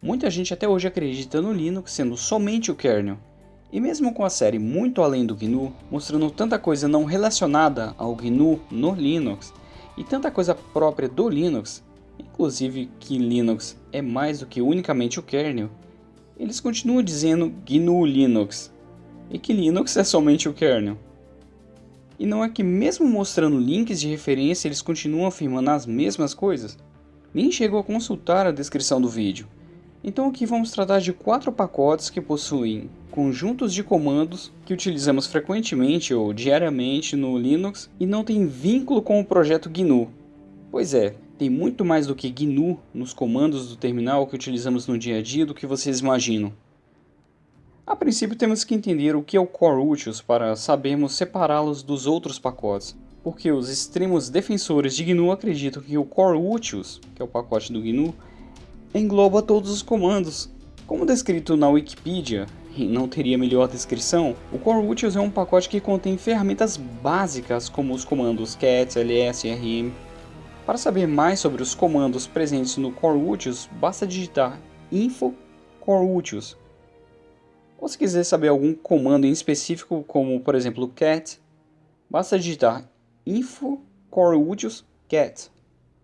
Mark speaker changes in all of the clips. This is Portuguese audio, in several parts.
Speaker 1: Muita gente até hoje acredita no Linux sendo somente o kernel. E mesmo com a série muito além do GNU, mostrando tanta coisa não relacionada ao GNU no Linux, e tanta coisa própria do Linux, inclusive que Linux é mais do que unicamente o kernel, eles continuam dizendo GNU Linux, e que Linux é somente o kernel. E não é que mesmo mostrando links de referência eles continuam afirmando as mesmas coisas? Nem chegou a consultar a descrição do vídeo. Então aqui vamos tratar de quatro pacotes que possuem conjuntos de comandos que utilizamos frequentemente ou diariamente no Linux e não tem vínculo com o projeto GNU. Pois é, tem muito mais do que GNU nos comandos do terminal que utilizamos no dia a dia do que vocês imaginam. A princípio temos que entender o que é o Core Utils para sabermos separá-los dos outros pacotes, porque os extremos defensores de GNU acreditam que o Core Utils, que é o pacote do GNU, engloba todos os comandos. Como descrito na Wikipedia, e não teria melhor descrição, o Core Utils é um pacote que contém ferramentas básicas como os comandos cat, ls rm. Para saber mais sobre os comandos presentes no Core Utils, basta digitar info Core Utils ou se quiser saber algum comando em específico, como por exemplo cat, basta digitar info core utils cat.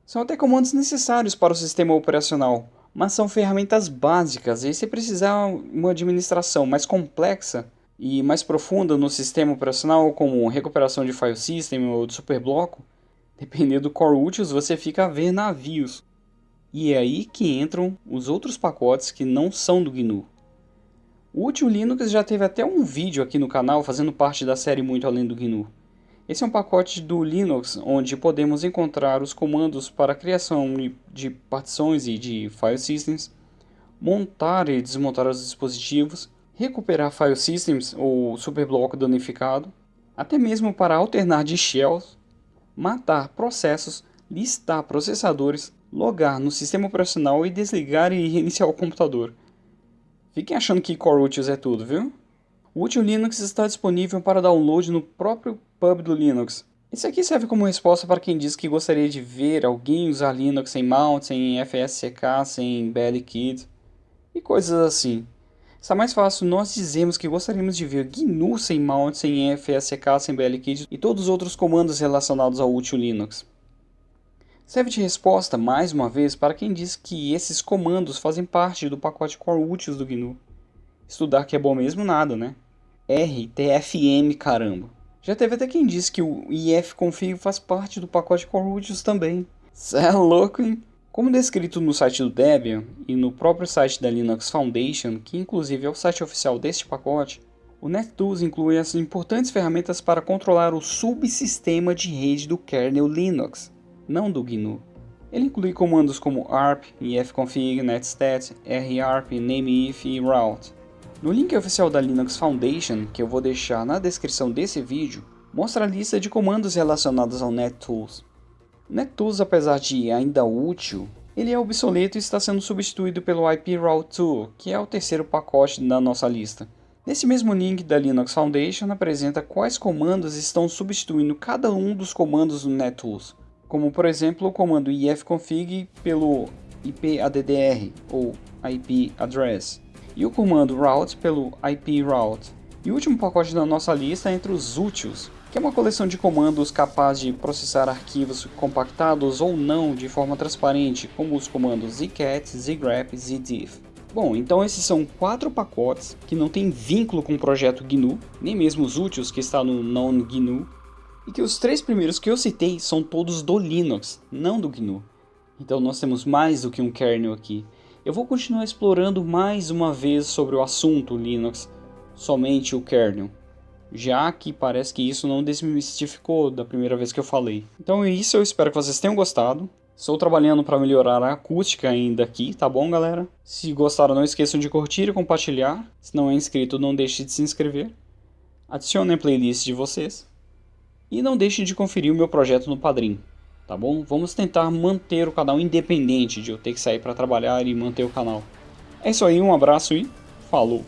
Speaker 1: São até comandos necessários para o sistema operacional, mas são ferramentas básicas e se precisar uma administração mais complexa e mais profunda no sistema operacional, como recuperação de file system ou de superbloco, dependendo do core utils você fica a ver navios. E é aí que entram os outros pacotes que não são do GNU. O Útil Linux já teve até um vídeo aqui no canal fazendo parte da série Muito Além do GNU. Esse é um pacote do Linux onde podemos encontrar os comandos para a criação de partições e de file systems, montar e desmontar os dispositivos, recuperar file systems ou superbloco danificado, até mesmo para alternar de shells, matar processos, listar processadores, logar no sistema operacional e desligar e reiniciar o computador. Fiquem achando que Core é tudo, viu? O Util Linux está disponível para download no próprio pub do Linux. Esse aqui serve como resposta para quem diz que gostaria de ver alguém usar Linux sem mount, sem FSCK, sem BLKit e coisas assim. Está mais fácil nós dizemos que gostaríamos de ver GNU sem mount, sem FSCK, sem BLKit e todos os outros comandos relacionados ao Util Linux. Serve de resposta, mais uma vez, para quem diz que esses comandos fazem parte do pacote core utils do GNU. Estudar que é bom mesmo nada, né? RTFM, caramba. Já teve até quem disse que o ifconfig faz parte do pacote core utils também. Cê é louco, hein? Como descrito no site do Debian e no próprio site da Linux Foundation, que inclusive é o site oficial deste pacote, o NetTools inclui as importantes ferramentas para controlar o subsistema de rede do kernel Linux não do GNU. Ele inclui comandos como arp, ifconfig, netstat, rarp, nameif e route. No link oficial da Linux Foundation, que eu vou deixar na descrição desse vídeo, mostra a lista de comandos relacionados ao NetTools. NetTools, apesar de ainda útil, ele é obsoleto e está sendo substituído pelo IP Route Tool, que é o terceiro pacote da nossa lista. Nesse mesmo link da Linux Foundation apresenta quais comandos estão substituindo cada um dos comandos do NetTools como por exemplo o comando ifconfig pelo ipaddr ou IP address e o comando route pelo IP route. E o último pacote da nossa lista é entre os úteis, que é uma coleção de comandos capaz de processar arquivos compactados ou não de forma transparente, como os comandos zcat, zgrep zdiff. Bom, então esses são quatro pacotes que não têm vínculo com o projeto GNU, nem mesmo os úteis que está no non-GNU, e que os três primeiros que eu citei são todos do Linux, não do GNU. Então nós temos mais do que um kernel aqui. Eu vou continuar explorando mais uma vez sobre o assunto Linux, somente o kernel, já que parece que isso não desmistificou da primeira vez que eu falei. Então é isso, eu espero que vocês tenham gostado. Estou trabalhando para melhorar a acústica ainda aqui, tá bom galera? Se gostaram não esqueçam de curtir e compartilhar. Se não é inscrito não deixe de se inscrever. Adicione a playlist de vocês. E não deixe de conferir o meu projeto no Padrim, tá bom? Vamos tentar manter o canal independente de eu ter que sair para trabalhar e manter o canal. É isso aí, um abraço e falou!